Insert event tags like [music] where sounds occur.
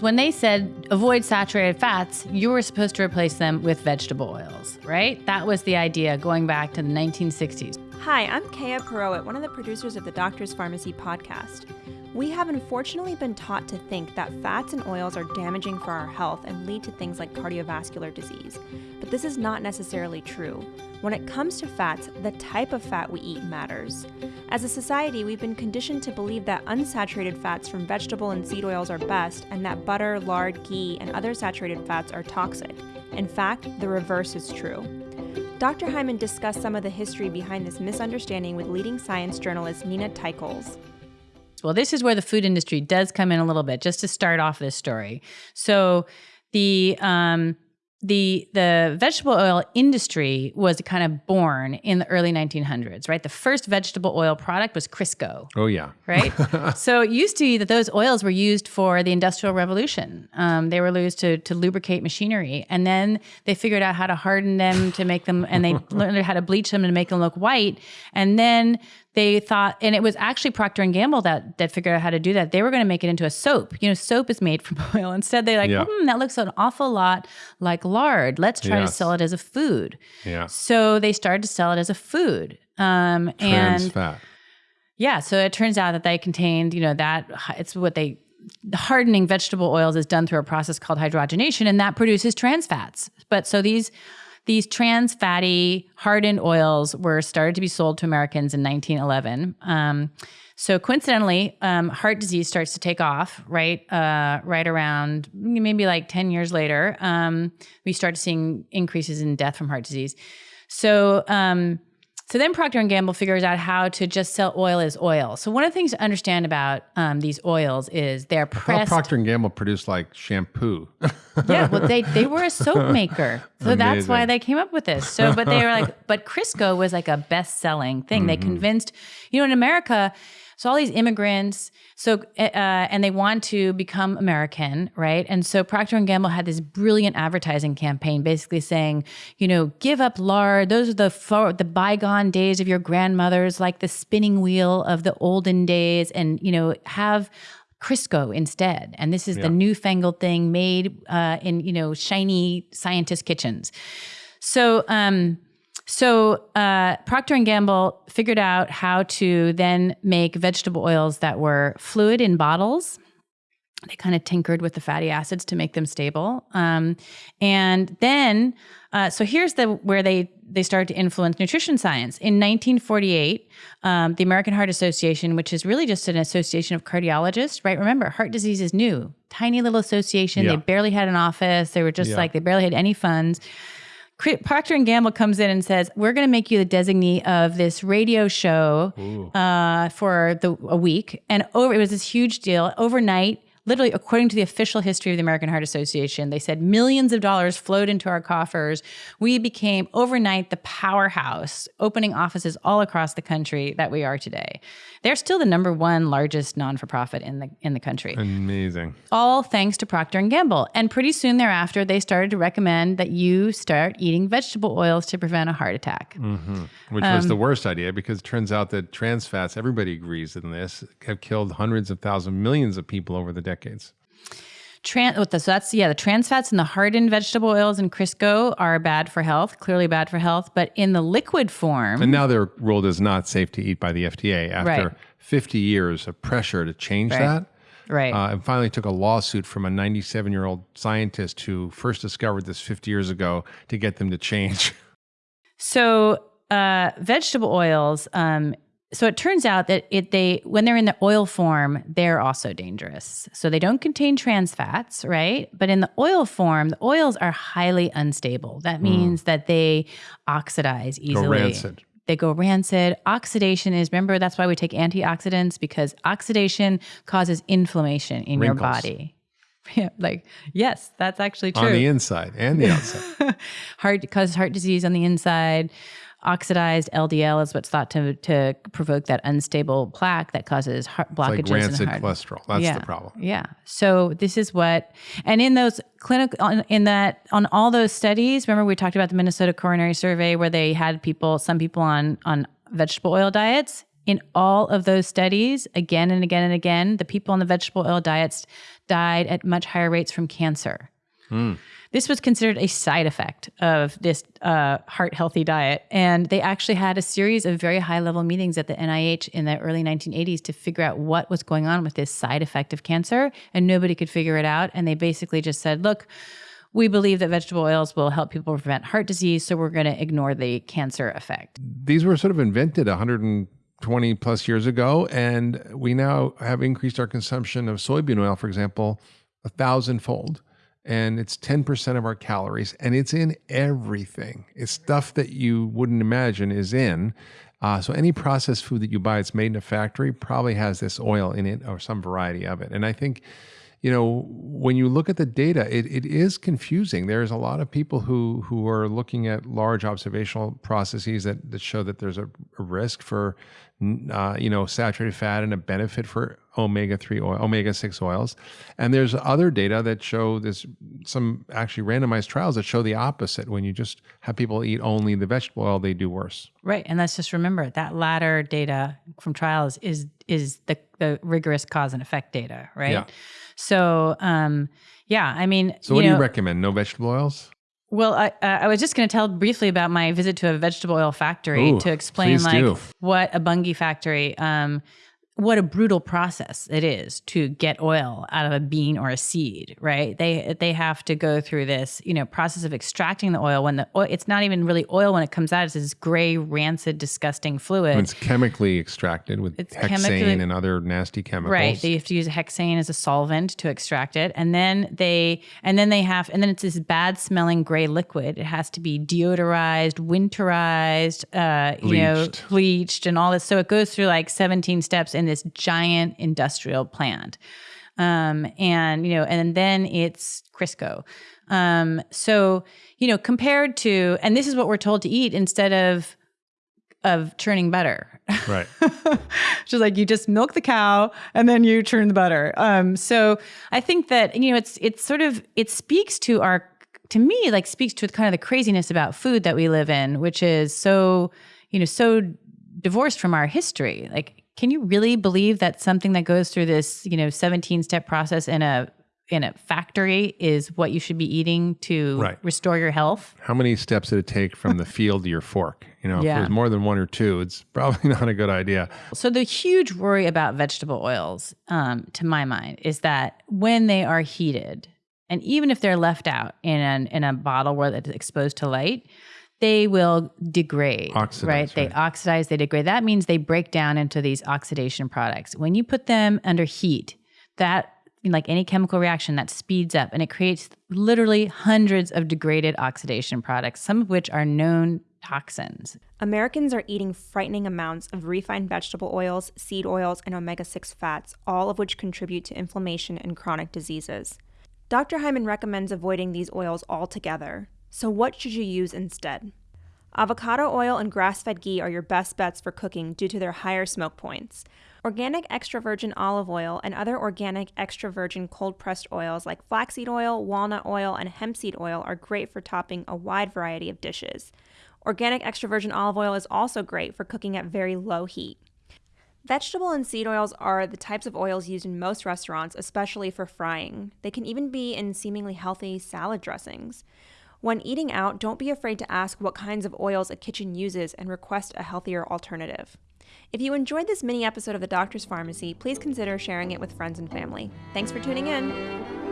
When they said avoid saturated fats, you were supposed to replace them with vegetable oils, right? That was the idea going back to the 1960s. Hi, I'm Kaya Purohit, one of the producers of the Doctor's Pharmacy podcast. We have unfortunately been taught to think that fats and oils are damaging for our health and lead to things like cardiovascular disease. But this is not necessarily true. When it comes to fats, the type of fat we eat matters. As a society, we've been conditioned to believe that unsaturated fats from vegetable and seed oils are best, and that butter, lard, ghee, and other saturated fats are toxic. In fact, the reverse is true. Dr. Hyman discussed some of the history behind this misunderstanding with leading science journalist Nina Teicholz. Well, this is where the food industry does come in a little bit, just to start off this story. So, the um, the the vegetable oil industry was kind of born in the early 1900s, right? The first vegetable oil product was Crisco. Oh yeah, right. [laughs] so it used to be that those oils were used for the Industrial Revolution. Um, they were used to to lubricate machinery, and then they figured out how to harden them to make them, and they [laughs] learned how to bleach them to make them look white. And then they thought, and it was actually Procter and Gamble that that figured out how to do that. They were going to make it into a soap. You know, soap is made from [laughs] oil. Instead, they like, yeah. hmm, that looks an awful lot like lard. Let's try yes. to sell it as a food. Yeah. So they started to sell it as a food. Um, Trans and fat. Yeah. So it turns out that they contained, you know, that it's what they hardening vegetable oils is done through a process called hydrogenation, and that produces trans fats. But so these these trans fatty hardened oils were started to be sold to Americans in 1911. Um, so coincidentally, um, heart disease starts to take off right, uh, right around maybe like 10 years later. Um, we start seeing increases in death from heart disease. So um, so then Procter and Gamble figures out how to just sell oil as oil. So one of the things to understand about um, these oils is they're pressed. Procter and Gamble produced like shampoo. [laughs] yeah, well they they were a soap [laughs] maker, so Amazing. that's why they came up with this. So, but they were like, but Crisco was like a best selling thing. Mm-hmm. They convinced, you know, in America so all these immigrants, so uh, and they want to become American, right? And so Procter and Gamble had this brilliant advertising campaign, basically saying, you know, give up lard. Those are the for, the bygone days of your grandmothers, like the spinning wheel of the olden days, and you know, have Crisco instead. And this is yeah. the newfangled thing made uh, in you know shiny scientist kitchens. So. Um, so uh, Procter and Gamble figured out how to then make vegetable oils that were fluid in bottles. They kind of tinkered with the fatty acids to make them stable, um, and then uh, so here's the where they they started to influence nutrition science. In 1948, um, the American Heart Association, which is really just an association of cardiologists, right? Remember, heart disease is new, tiny little association. Yeah. They barely had an office. They were just yeah. like they barely had any funds. Procter and Gamble comes in and says, "We're going to make you the designee of this radio show uh, for the a week." And over, it was this huge deal. Overnight, literally, according to the official history of the American Heart Association, they said millions of dollars flowed into our coffers. We became overnight the powerhouse, opening offices all across the country that we are today. They're still the number one largest non-for-profit in the in the country. Amazing. All thanks to Procter and Gamble. And pretty soon thereafter, they started to recommend that you start eating vegetable oils to prevent a heart attack. Mm-hmm. Which um, was the worst idea because it turns out that trans fats, everybody agrees in this, have killed hundreds of thousands, millions of people over the decades. Trans, so that's yeah, the trans fats in the hardened vegetable oils and Crisco are bad for health, clearly bad for health. But in the liquid form, and now they're ruled as not safe to eat by the FDA after right. 50 years of pressure to change right. that. Right. Uh, and finally took a lawsuit from a 97 year old scientist who first discovered this 50 years ago to get them to change. [laughs] So, uh, vegetable oils um, so it turns out that it they when they're in the oil form they're also dangerous so they don't contain trans fats right but in the oil form the oils are highly unstable that hmm. means mm. that they oxidize easily go rancid they go rancid oxidation is remember that's why we take antioxidants because oxidation causes inflammation in Wrinkles. your body [laughs] like yes, that's actually true. On the inside and the outside. [laughs] heart causes heart disease on the inside oxidized LDL is what's thought to to provoke that unstable plaque that causes heart blockages. It's like rancid the heart. cholesterol. That's yeah. the problem. Yeah. So this is what, and in those clinical, in that on all those studies, remember we talked about the Minnesota Coronary Survey where they had people, some people on on vegetable oil diets. In all of those studies, again and again and again, the people on the vegetable oil diets died at much higher rates from cancer. Mm. This was considered a side effect of this uh, heart healthy diet. And they actually had a series of very high level meetings at the NIH in the early 1980s to figure out what was going on with this side effect of cancer. And nobody could figure it out. And they basically just said, look, we believe that vegetable oils will help people prevent heart disease, so we're going to ignore the cancer effect. These were sort of invented 120 plus years ago, and we now have increased our consumption of soybean oil, for example, a thousandfold and it's 10% of our calories and it's in everything. It's stuff that you wouldn't imagine is in. Uh, so any processed food that you buy, it's made in a factory, probably has this oil in it or some variety of it. And I think, you know, when you look at the data, it, it is confusing. There's a lot of people who who are looking at large observational processes that, that show that there's a, a risk for uh, you know, saturated fat and a benefit for omega-3 oil, omega-6 oils. And there's other data that show this, some actually randomized trials that show the opposite. When you just have people eat only the vegetable oil, they do worse. Right. And let's just remember that latter data from trials is, is the, the rigorous cause and effect data, right? Yeah. So, um, yeah, I mean, so what know, do you recommend? No vegetable oils? Well, I, uh, I was just going to tell briefly about my visit to a vegetable oil factory Ooh, to explain like do. what a Bunge factory um, what a brutal process it is to get oil out of a bean or a seed, right? They they have to go through this, you know, process of extracting the oil when the oil it's not even really oil when it comes out, it's this gray, rancid, disgusting fluid. When it's chemically extracted with it's hexane and other nasty chemicals. Right. They have to use hexane as a solvent to extract it. And then they and then they have and then it's this bad smelling gray liquid. It has to be deodorized, winterized, uh, you know, bleached and all this. So it goes through like 17 steps in this giant industrial plant. Um, and you know, and then it's Crisco. Um, so you know, compared to, and this is what we're told to eat instead of of churning butter. Right. [laughs] Just like you just milk the cow and then you churn the butter. Um, so I think that you know, it's it's sort of it speaks to our to me like speaks to kind of the craziness about food that we live in, which is so you know so divorced from our history. Like can you really believe that something that goes through this, you know, 17 step process in a in a factory is what you should be eating to right. restore your health? How many steps did it take from the [laughs] field to your fork? You know, yeah. if there's more than one or two, it's probably [laughs] not a good idea. So the huge worry about vegetable oils, um, to my mind, is that when they are heated, and even if they're left out in an, in a bottle where it's exposed to light, they will degrade, oxidize, right? They oxidize, they degrade. That means they break down into these oxidation products. When you put them under heat, that like any chemical reaction that speeds up and it creates literally hundreds of degraded oxidation products, some of which are known toxins. Americans are eating frightening amounts of refined vegetable oils, seed oils, and omega 6 fats, all of which contribute to inflammation and chronic diseases. Dr. Hyman recommends avoiding these oils altogether. So, what should you use instead? Avocado oil and grass fed ghee are your best bets for cooking due to their higher smoke points. Organic extra virgin olive oil and other organic extra virgin cold pressed oils like flaxseed oil, walnut oil, and hemp seed oil are great for topping a wide variety of dishes. Organic extra virgin olive oil is also great for cooking at very low heat. Vegetable and seed oils are the types of oils used in most restaurants, especially for frying. They can even be in seemingly healthy salad dressings. When eating out, don't be afraid to ask what kinds of oils a kitchen uses and request a healthier alternative. If you enjoyed this mini episode of The Doctor's Pharmacy, please consider sharing it with friends and family. Thanks for tuning in.